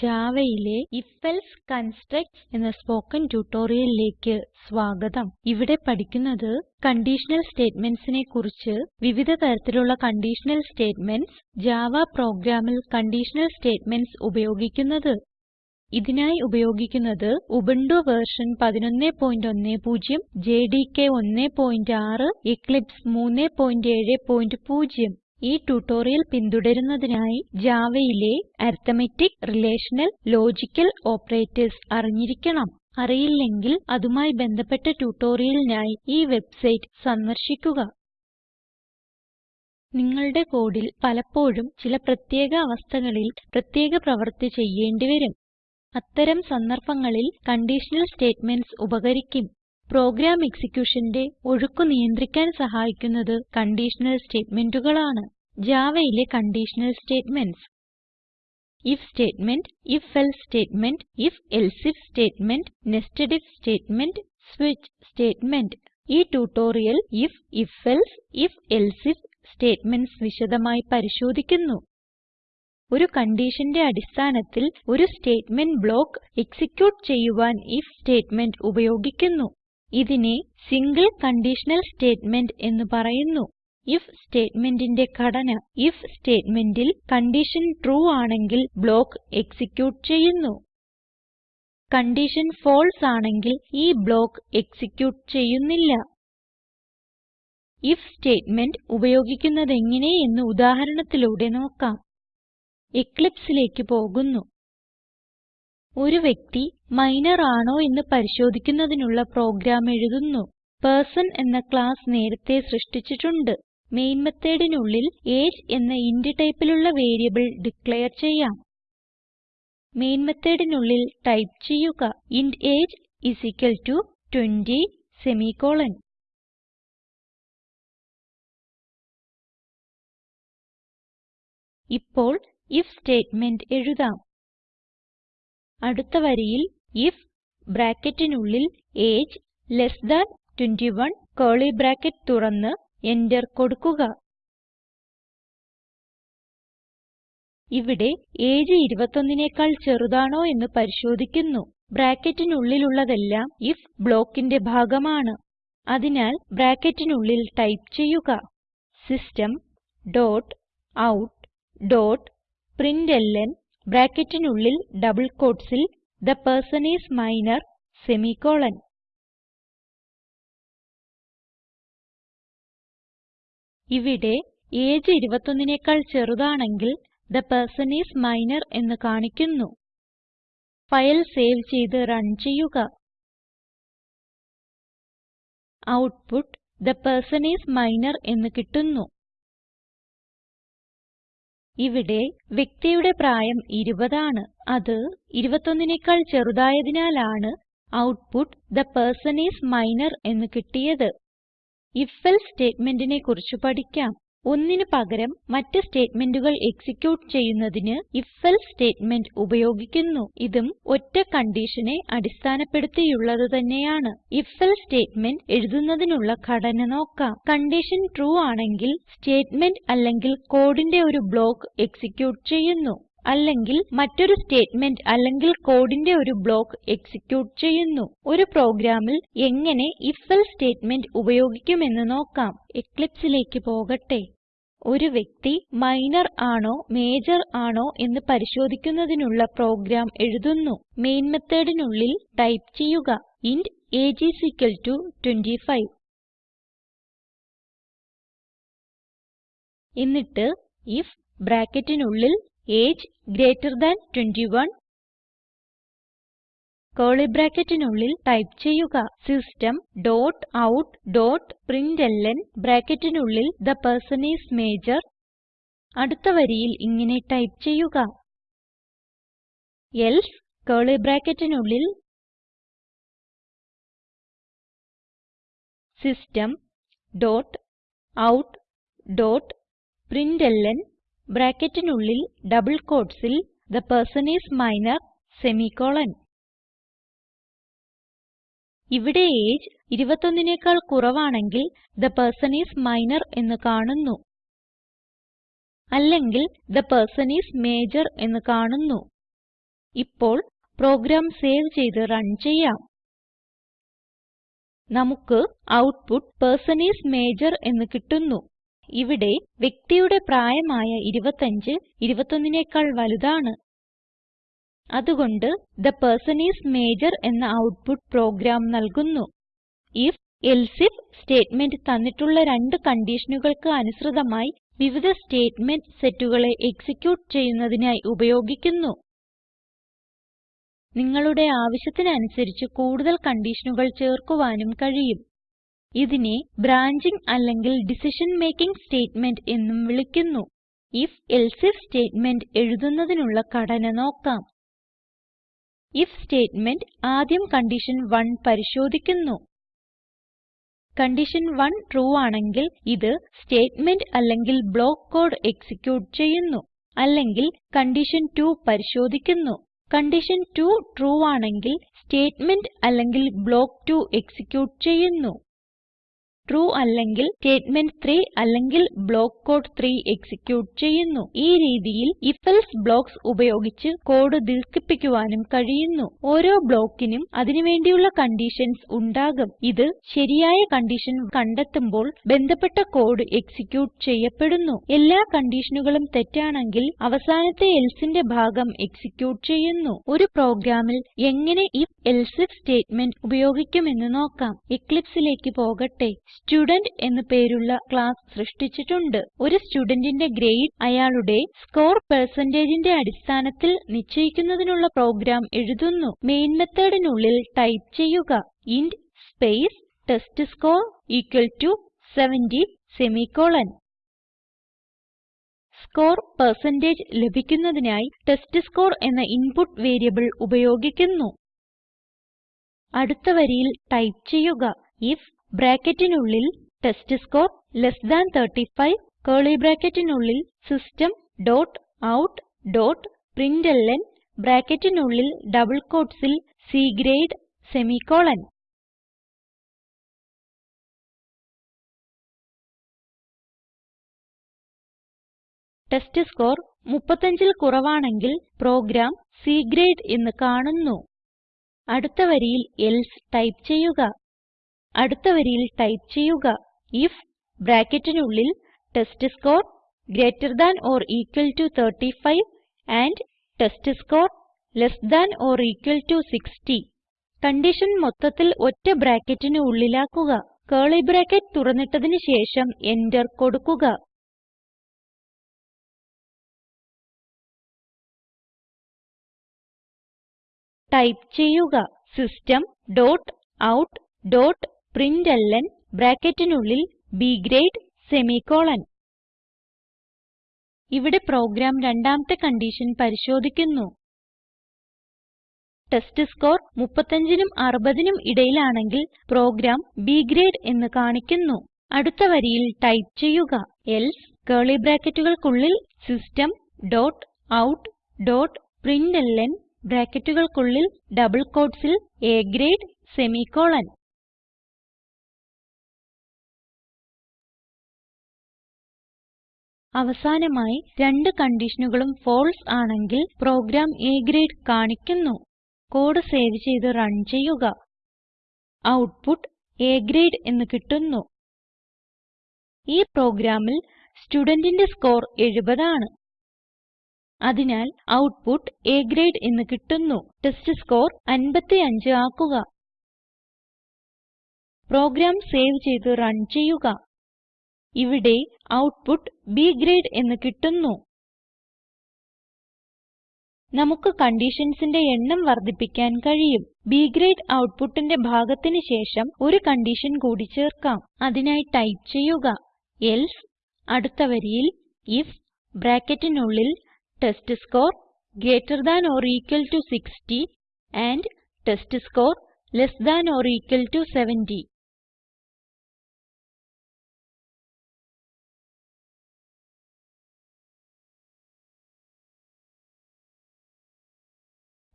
Javaയിലെ if else constructs എന്ന spoken ട്യൂട്ടോറിയലിലേക്ക് സ്വാഗതം. ഇവിടെ പഠിക്കുന്നത് കണ്ടീഷണൽ സ്റ്റേറ്റ്മെന്റ്സിനെ കുറിച്ച് വിവിധ തരത്തിലുള്ള കണ്ടീഷണൽ സ്റ്റേറ്റ്മെന്റ്സ് ജാവ പ്രോഗ്രാമിൽ കണ്ടീഷണൽ സ്റ്റേറ്റ്മെന്റ്സ് ഉപയോഗിക്കുന്നത്. ഇതിനായി ഉപയോഗിക്കുന്നത് ഉബുന്റു വെർഷൻ 1110 ജെഡികെ 16 എക്ലിപ്സ് 370 ഈ ട്യൂട്ടോറിയൽ പിന്തുടരുന്നതിനായി Javaയിലെ അരിത്മെറ്റിക് റിലേഷണൽ ലോജിക്കൽ ഓപ്പറേറ്റർസ് അറിഞ്ഞിരിക്കണം. അറിയില്ലെങ്കിൽ അതുമായി ബന്ധപ്പെട്ട ട്യൂട്ടോറിയലിനായി ഈ വെബ്സൈറ്റ് സന്ദർശിക്കുക. നിങ്ങളുടെ കോഡിൽ പലപ്പോഴും ചില പ്രത്യേക അവസ്ഥകളിൽ പ്രത്യേക പ്രവർത്തി ചെയ്യേണ്ടി വരും അത്തരം സന്ദർഭങ്ങളിൽ കണ്ടീഷണൽ സ്റ്റേറ്റ്മെന്റ്സ് ഉപകരിക്കും. പ്രോഗ്രാം എക്സിക്യൂഷന്റെ ഒഴുക്ക് നിയന്ത്രിക്കാൻ സഹായിക്കുന്നത് കണ്ടീഷണൽ സ്റ്റേറ്റ്മെന്റുകളാണ്. Javaയിലെ conditional statements. If statement if else statement if if statement nested if statement switch statement. ഈ tutorial if if else if if statements വിശദമായി പരിശോധിക്കുന്നു. ഒരു കണ്ടീഷന്റെ അടിസ്ഥാനത്തിൽ ഒരു സ്റ്റേറ്റ്മെന്റ് ബ്ലോക്ക് എക്സിക്യൂട്ട് ചെയ്യുവാൻ ഐഎഫ് സ്റ്റേറ്റ്മെന്റ് ഉപയോഗിക്കുന്നു. ഇതിനെ സിംഗിൾ കണ്ടീഷണൽ സ്റ്റേറ്റ്മെന്റ് എന്ന് പറയുന്നു. ഇഫ് സ്റ്റേറ്റ്മെന്റിന്റെ ഘടന ഇഫ് സ്റ്റേറ്റ്മെന്റിൽ കൺഡിഷൻ ട്രൂ ആണെങ്കിൽ ബ്ലോക്ക് എക്സിക്യൂട്ട് ചെയ്യുന്നു. കൺഡിഷൻ ഫാൽസെ ആണെങ്കിൽ ഈ ബ്ലോക്ക് എക്സിക്യൂട്ട് ചെയ്യുന്നില്ല. ഇഫ് സ്റ്റേറ്റ്മെന്റ് ഉപയോഗിക്കുന്നതെങ്ങനെ എന്ന് ഉദാഹരണത്തിലൂടെ നോക്കാം. Eclipseലേക്ക് പോകുന്നു. ഒരു വ്യക്തി മൈനർ ആണോ എന്ന് പരിശോധിക്കുന്നതിനുള്ള പ്രോഗ്രാം എഴുതുന്നു. പേഴ്സൺ എന്ന ക്ലാസ് നേരത്തെ സൃഷ്ടിച്ചിട്ടുണ്ട്. മെയിൻ മെത്തേഡിനുള്ളിൽ ഏജ് എന്ന ഇന്റ് ടൈപ്പിലുള്ള വേരിയബിൾ ഡിക്ലയർ ചെയ്യാം. മെയിൻ മെത്തേഡിനുള്ളിൽ ടൈപ്പ് ചെയ്യുക. Int age is equal to 20 semicolon ഇപ്പോൾ ഐഎഫ് സ്റ്റേറ്റ്മെന്റ് എഴുതാം. അടുത്ത വരിയിൽ ഐഎഫ് ബ്രാക്കറ്റിനുള്ളിൽ age less than 21 curly bracket തുറന്ന് എന്റർ കൊടുക്കുക. ഇവിടെ എജിഇ 21നെക്കാൾ ചെറുതാണോ എന്ന് പരിശോധിക്കുന്നു. ബ്രാക്കറ്റിനുള്ളിലുള്ളതെല്ലാം ഐഎഫ് ബ്ലോക്കിന്റെ ഭാഗമാണ്. അതിനാൽ ബ്രാക്കറ്റിനുള്ളിൽ ടൈപ്പ് ചെയ്യുക. System dot out dot println ബ്രാക്കറ്റിനുള്ളിൽ ഡബിൾ quotesൽ the person I S minor semicolon ഇവിടെ എജിഇ 21നെക്കാൾ ചെറുതാണെങ്കിൽ തെ പെർസൻ ഐഎസ് മൈനർ എന്ന് കാണിക്കുന്നു. ഫയൽ സേവ് ചെയ്ത് റൺ ചെയ്യുക. Output the person is minor എന്ന് കിട്ടുന്നു. ഇവിടെ വ്യക്തിയുടെ പ്രായം 20 ആണ് അത് 21നെക്കാൾ ചെറുതായതിനാലാണ് output the person I S minor എന്ന് കിട്ടിയത്. if എൽസെ സ്റ്റേറ്റ്മെന്റിനെ കുറിച്ച് പഠിക്കാം. ഒന്നിന് പകരം മറ്റ് സ്റ്റേറ്റ്മെന്റുകൾ എക്സിക്യൂട്ട് ചെയ്യുന്നതിന് if എൽസെ സ്റ്റേറ്റ്മെന്റ് ഉപയോഗിക്കുന്നു. ഇതും ഒറ്റ കൺഡിഷനെ അടിസ്ഥാനപ്പെടുത്തിയുള്ളത് തന്നെയാണ്. if എൽസെ സ്റ്റേറ്റ്മെന്റ് എഴുതുന്നതിനുള്ള ഘടന നോക്കാം. കൺഡിഷൻ ട്രൂ ആണെങ്കിൽ സ്റ്റേറ്റ്മെന്റ് അല്ലെങ്കിൽ കോഡിന്റെ ഒരു ബ്ലോക്ക് എക്സിക്യൂട്ട് ചെയ്യുന്നു. അല്ലെങ്കിൽ മറ്റൊരു സ്റ്റേറ്റ്മെന്റ് അല്ലെങ്കിൽ കോഡിന്റെ ഒരു ബ്ലോക്ക് എക്സിക്യൂട്ട് ചെയ്യുന്നു. ഒരു പ്രോഗ്രാമിൽ എങ്ങനെ if എൽസെ സ്റ്റേറ്റ്മെന്റ് ഉപയോഗിക്കുമെന്ന് നോക്കാം. Eclipseലേക്ക് പോകട്ടെ. ഒരു വ്യക്തി മൈനർ ആണോ മേജർ ആണോ എന്ന് പരിശോധിക്കുന്നതിനുള്ള പ്രോഗ്രാം എഴുതുന്നു. മെയിൻ methodനുള്ളിൽ ടൈപ്പ് ചെയ്യുക. ഇന്റ് എജിഇ ഇക്വൽ ടോ 25 എന്നിട്ട് ഐഎഫ് ബ്രാക്കറ്റിനുള്ളിൽ എജിഇ ഗ്രീറ്റർ താൻ 21 കർലി ബ്രാക്കറ്റിനുള്ളിൽ ടൈപ്പ് ചെയ്യുക. System dot out dot println ബ്രാക്കറ്റിനുള്ളിൽ തെ പെർസൻ ഐഎസ് മജോർ. അടുത്ത വരിയിൽ ഇങ്ങനെ ടൈപ്പ് ചെയ്യുക. എൽസെ കർലി ബ്രാക്കറ്റിനുള്ളിൽ system dot out dot println ബ്രാക്കറ്റിനുള്ളിൽ ഡബിൾ quotesൽ the person I S minor semicolon. ഇവിടെ എജിഇ 21നെക്കാൾ കുറവാണെങ്കിൽ തെ പെർസൻ ഐഎസ് മൈനർ എന്ന് കാണുന്നു. അല്ലെങ്കിൽ തെ പെർസൻ ഐഎസ് മജോർ എന്ന് കാണുന്നു. ഇപ്പോൾ പ്രോഗ്രാം സേവ് ചെയ്ത് റൺ ചെയ്യാം. നമുക്ക് ഔട്ട്പുട്ട് പെർസൻ ഐഎസ് മജോർ എന്ന് കിട്ടുന്നു. ഇവിടെ വ്യക്തിയുടെ പ്രായമായ 25 21നെക്കാൾ വലുതാണ്. അതുകൊണ്ട് തെ പെർസൻ ഐഎസ് മജോർ എന്ന ഔട്ട്പുട്ട് പ്രോഗ്രാം നൽകുന്നു. If എൽസിഫ് സ്റ്റേറ്റ്മെന്റ് തന്നിട്ടുള്ള രണ്ട് കണ്ടീഷനുകൾക്ക് അനുസൃതമായി വിവിധ സ്റ്റേറ്റ്മെന്റ് സെറ്റുകളെ എക്സിക്യൂട്ട് ചെയ്യുന്നതിനായി ഉപയോഗിക്കുന്നു. നിങ്ങളുടെ ആവശ്യത്തിനനുസരിച്ച് കൂടുതൽ കണ്ടീഷനുകൾ ചേർക്കുവാനും കഴിയും. ഇതിനെ ബ്രാഞ്ചിംഗ് അല്ലെങ്കിൽ ഡിസിഷൻ മേക്കിംഗ് സ്റ്റേറ്റ്മെന്റ് എന്നും വിളിക്കുന്നു. If എൽസിഫ് സ്റ്റേറ്റ്മെന്റ് എഴുതുന്നതിനുള്ള ഘടന നോക്കാം. ഐഎഫ് സ്റ്റേറ്റ്മെന്റ് ആദ്യം കണ്ടീഷൻ 1 പരിശോധിക്കുന്നു. കണ്ടീഷൻ 1 ട്രൂ ആണെങ്കിൽ ഇത് സ്റ്റേറ്റ്മെന്റ് അല്ലെങ്കിൽ ബ്ലോക്ക് കോഡ് എക്സിക്യൂട്ട് ചെയ്യുന്നു. അല്ലെങ്കിൽ കണ്ടീഷൻ 2 പരിശോധിക്കുന്നു. കണ്ടീഷൻ 2 ട്രൂ ആണെങ്കിൽ സ്റ്റേറ്റ്മെന്റ് അല്ലെങ്കിൽ ബ്ലോക്ക് 2 എക്സിക്യൂട്ട് ചെയ്യുന്നു. ട്രൂ അല്ലെങ്കിൽ സ്റ്റേറ്റ്മെന്റ് 3 അല്ലെങ്കിൽ ബ്ലോക്ക് കോഡ് 3 എക്സിക്യൂട്ട് ചെയ്യുന്നു. ഈ രീതിയിൽ if എൽസെ ബ്ലോക്ക്സ് ഉപയോഗിച്ച് കോഡ് ദീർഘിപ്പിക്കുവാനും കഴിയുന്നു. ഓരോ ബ്ലോക്കിനും അതിന് വേണ്ടിയുള്ള കണ്ടീഷൻസ് ഉണ്ടാകും. ഇത് ശരിയായ കണ്ടീഷൻ കണ്ടെത്തുമ്പോൾ ബന്ധപ്പെട്ട കോഡ് എക്സിക്യൂട്ട് ചെയ്യപ്പെടുന്നു. എല്ലാ കണ്ടീഷനുകളും തെറ്റാണെങ്കിൽ അവസാനത്തെ elseന്റെ ഭാഗം എക്സിക്യൂട്ട് ചെയ്യുന്നു. ഒരു പ്രോഗ്രാമിൽ എങ്ങനെ if എൽസിഫ് സ്റ്റേറ്റ്മെന്റ് ഉപയോഗിക്കുമെന്ന് നോക്കാം. Eclipseലേക്ക് പോകട്ടെ. സ്റ്റുഡെന്റ് എന്ന് പേരുള്ള ക്ലാസ് സൃഷ്ടിച്ചിട്ടുണ്ട്. ഒരു സ്റ്റുഡന്റിന്റെ ഗ്രേഡ് അയാളുടെ സ്കോർ പെർസെന്റേജിന്റെ അടിസ്ഥാനത്തിൽ നിശ്ചയിക്കുന്നതിനുള്ള പ്രോഗ്രാം എഴുതുന്നു. മെയിൻ methodനുള്ളിൽ ടൈപ്പ് ചെയ്യുക. Int space test score equal to 70 semicolon. Score percentage ലഭിക്കുന്നതിനായി ടെസ്റ്റ്സ്കോർ എന്ന ഇൻപുട്ട് വേരിയബിൾ ഉപയോഗിക്കുന്നു. അടുത്ത വരിയിൽ ടൈപ്പ് ചെയ്യുക. ഐഎഫ് ബ്രാക്കറ്റിനുള്ളിൽ ടെസ്റ്റ്സ്കോർ ലെസ് താൻ 35 കർലി ബ്രാക്കറ്റിനുള്ളിൽ system dot out dot println ബ്രാക്കറ്റിനുള്ളിൽ ഡബിൾ quotesൽ C grade semicolon. Test score 35ൽ കുറവാണെങ്കിൽ പ്രോഗ്രാം C ഗ്രേഡ് എന്ന് കാണുന്നു. അടുത്ത വരിയിൽ എൽസെ ടൈപ്പ് ചെയ്യുക. അടുത്ത വരിയിൽ ടൈപ്പ് ചെയ്യുക ഐഎഫ് ബ്രാക്കറ്റിനുള്ളിൽ test score greater than or equal to 35 and test score less than or equal to 60 condition മൊത്തത്തിൽ ഒറ്റ ബ്രാക്കറ്റിന് ഉള്ളിലാക്കുക. കർലി ബ്രാക്കറ്റ് തുറന്നിട്ടതിന് ശേഷം എന്റർ കൊടുക്കുക. ടൈപ്പ് ചെയ്യുക system dot out dot println ബ്രാക്കറ്റിനുള്ളിൽ B ഗ്രേഡ് സെമിക്കോളൻ. ഇവിടെ പ്രോഗ്രാം രണ്ടാമത്തെ കൺഡിഷൻ പരിശോധിക്കുന്നു. ടെസ്റ്റ്സ്കോർ 35നും 60നും ഇടയിലാണെങ്കിൽ പ്രോഗ്രാം B ഗ്രേഡ് എന്ന് കാണിക്കുന്നു. അടുത്ത വരിയിൽ ടൈപ്പ് ചെയ്യുക. Else curly ബ്രാക്കറ്റുകൾക്കുള്ളിൽ system dot out dot println ബ്രാക്കറ്റുകൾക്കുള്ളിൽ double quotesൽ A ഗ്രേഡ് സെമിക്കോളൻ. അവസാനമായി രണ്ട് കണ്ടീഷനുകളും ഫാൽസെ ആണെങ്കിൽ പ്രോഗ്രാം A ഗ്രേഡ് കാണിക്കുന്നു. കോഡ് സേവ് ചെയ്ത് റൺ ചെയ്യുക. ഔട്ട്പുട്ട് A ഗ്രേഡ് എന്ന് കിട്ടുന്നു. ഈ പ്രോഗ്രാമിൽ സ്റ്റുഡന്റിന്റെ സ്കോർ 70 ആണ്. അതിനാൽ ഔട്ട്പുട്ട് A ഗ്രേഡ് എന്ന് കിട്ടുന്നു. ടെസ്റ്റ് സ്കോർ 55 ആക്കുക. പ്രോഗ്രാം സേവ് ചെയ്ത് റൺ ചെയ്യുക. ഇവിടെ ഔട്ട്പുട്ട് B ഗ്രേഡ് എന്ന് കിട്ടുന്നു. നമുക്ക് കണ്ടീഷൻസിന്റെ എണ്ണം വർദ്ധിപ്പിക്കാൻ കഴിയും. B ഗ്രേഡ് ഔട്ട്പുട്ടിന്റെ ഭാഗത്തിന് ശേഷം ഒരു കൺഡിഷൻ കൂടി ചേർക്കാം. അതിനായി ടൈപ്പ് ചെയ്യുക. എൽസെ അടുത്ത വരിയിൽ ഐഎഫ് ബ്രാക്കറ്റിനുള്ളിൽ test score greater than or equal to 60 and test score less than or equal to 70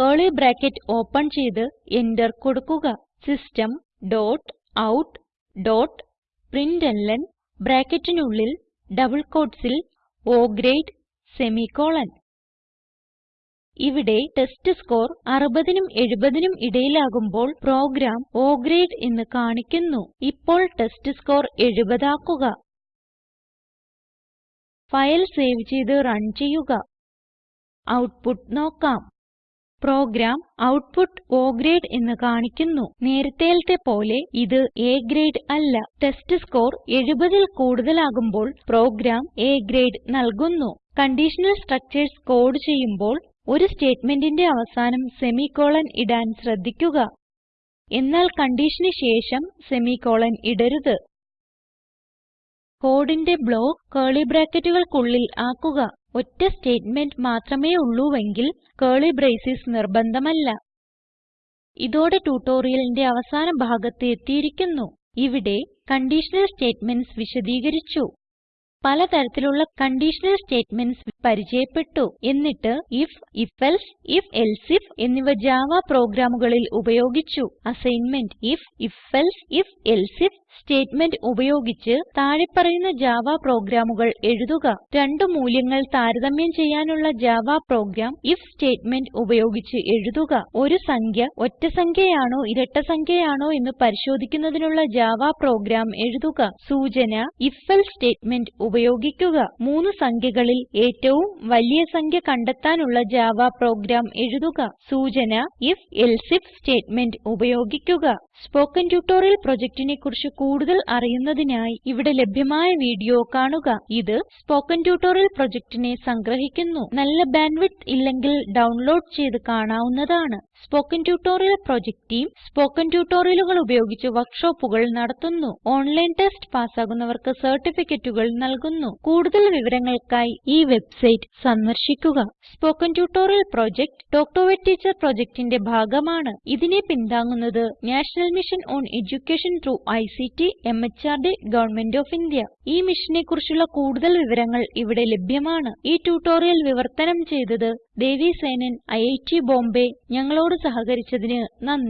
curly bracket open ചെയ്ത് എന്റർ കൊടുക്കുക. System dot out dot println ബ്രാക്കറ്റിനുള്ളിൽ ഡബിൾ quotesൽ O ഗ്രേഡ് സെമിക്കോളൻ. ഇവിടെ test score 60നും 70നും ഇടയിലാകുമ്പോൾ പ്രോഗ്രാം O ഗ്രേഡ് എന്ന് കാണിക്കുന്നു. ഇപ്പോൾ ടെസ്റ്റ്സ്കോർ 70 ആക്കുക. ഫയൽ സേവ് ചെയ്ത് റൺ ചെയ്യുക. ഔട്ട്പുട്ട് നോക്കാം. പ്രോഗ്രാം ഔട്ട്പുട്ട് O ഗ്രേഡ് എന്ന് കാണിക്കുന്നു. നേരത്തേലത്തെ പോലെ ഇത് A ഗ്രേഡ് അല്ല. ടെസ്റ്റ് ടെസ്റ്റ്സ്കോർ 70ൽ കൂടുതലാകുമ്പോൾ പ്രോഗ്രാം A ഗ്രേഡ് നൽകുന്നു. കണ്ടീഷണൽ സ്ട്രക്ചർസ് കോഡ് ചെയ്യുമ്പോൾ ഒരു സ്റ്റേറ്റ്മെന്റിന്റെ അവസാനം സെമിക്കോളൻ ഇടാൻ ശ്രദ്ധിക്കുക. എന്നാൽ കൺഡിഷന് ശേഷം സെമിക്കോളൻ ഇടരുത്. കോഡിന്റെ ബ്ലോക്ക് കർലി ബ്രാക്കറ്റുകൾക്കുള്ളിൽ ആക്കുക. ഒറ്റ സ്റ്റേറ്റ്മെന്റ് മാത്രമേ ഉള്ളൂവെങ്കിൽ കർലി ബ്രേസസ് നിർബന്ധമല്ല. ഇതോടെ ട്യൂട്ടോറിയലിന്റെ അവസാന ഭാഗത്ത് എത്തിയിരിക്കുന്നു. ഇവിടെ കണ്ടീഷണൽ സ്റ്റേറ്റ്മെന്റ്സ് വിശദീകരിച്ചു. പല തരത്തിലുള്ള കണ്ടീഷണൽ സ്റ്റേറ്റ്മെന്റ്സ് പരിചയപ്പെട്ടു. എന്നിട്ട് ഇഫ് ഐഎഫ് ifഎൽസെ ഇഫ് എൽസിഫ് എന്നിവ ജാവ പ്രോഗ്രാമുകളിൽ ഉപയോഗിച്ചു. അസൈൻമെന്റ് ഇഫ് ഐഎഫ് ifഎൽസെ ഇഫ് ഐഎഫ് സ്റ്റേറ്റ്മെന്റ് ഉപയോഗിച്ച് താഴെ പറയുന്ന ജാവ പ്രോഗ്രാമുകൾ എഴുതുക. രണ്ട് മൂല്യങ്ങൾ താരതമ്യം ചെയ്യാനുള്ള ജാവ പ്രോഗ്രാം ഐഎഫ് സ്റ്റേറ്റ്മെന്റ് ഉപയോഗിച്ച് എഴുതുക. ഒരു സംഖ്യ ഒറ്റ സംഖ്യയാണോ ഇരട്ട സംഖ്യയാണോ എന്ന് പരിശോധിക്കുന്നതിനുള്ള ജാവ പ്രോഗ്രാം എഴുതുക. സൂചന ifഎൽസെ സ്റ്റേറ്റ്മെന്റ് ഉപയോഗിക്കുക. മൂന്ന് സംഖ്യകളിൽ ഏറ്റവും വലിയ സംഖ്യ കണ്ടെത്താനുള്ള ജാവ പ്രോഗ്രാം എഴുതുക. സൂചന ifഎൽസെ എൽസിഫ് സ്റ്റേറ്റ്മെന്റ് ഉപയോഗിക്കുക. സ്പോകെൻ ട്യൂട്ടോറിയൽ പ്രൊജക്റ്റിനെ കുറിച്ച് കൂടുതൽ അറിയുന്നതിനായി ഇവിടെ ലഭ്യമായ വീഡിയോ കാണുക. ഇത് സ്പോകെൻ ട്യൂട്ടോറിയൽ പ്രൊജക്റ്റിനെ സംഗ്രഹിക്കുന്നു. നല്ല ബാൻഡ്വിഡ്ത്ത് ഇല്ലെങ്കിൽ ഡൗൺലോഡ് ചെയ്ത് കാണാവുന്നതാണ്. Spoken tutorial project team spoken ട്യൂട്ടോറിയലുകൾ ഉപയോഗിച്ച് വർക്ക്ഷോപ്പുകൾ നടത്തുന്നു. ഓൺലൈൻ ടെസ്റ്റ് പാസ്സാകുന്നവർക്ക് സർട്ടിഫിക്കറ്റുകൾ നൽകുന്നു. കൂടുതൽ വിവരങ്ങൾക്കായി ഈ വെബ്സൈറ്റ് സന്ദർശിക്കുക. Spoken tutorial project talk to a teacher പ്രൊജക്റ്റിന്റെ ഭാഗമാണ്. ഇതിനെ പിന്താങ്ങുന്നത് national mission on education through ICT MHRD government of India ഈ മിഷനെ കുറിച്ചുള്ള കൂടുതൽ വിവരങ്ങൾ ഇവിടെ ലഭ്യമാണ്. ഈ ട്യൂട്ടോറിയൽ വിവർത്തനം ചെയ്തത് ദേവി സേനൻ ഐഐടി ബോംബേ. ഞങ്ങളോട് സഹകരിച്ചതിന് നന്ദി.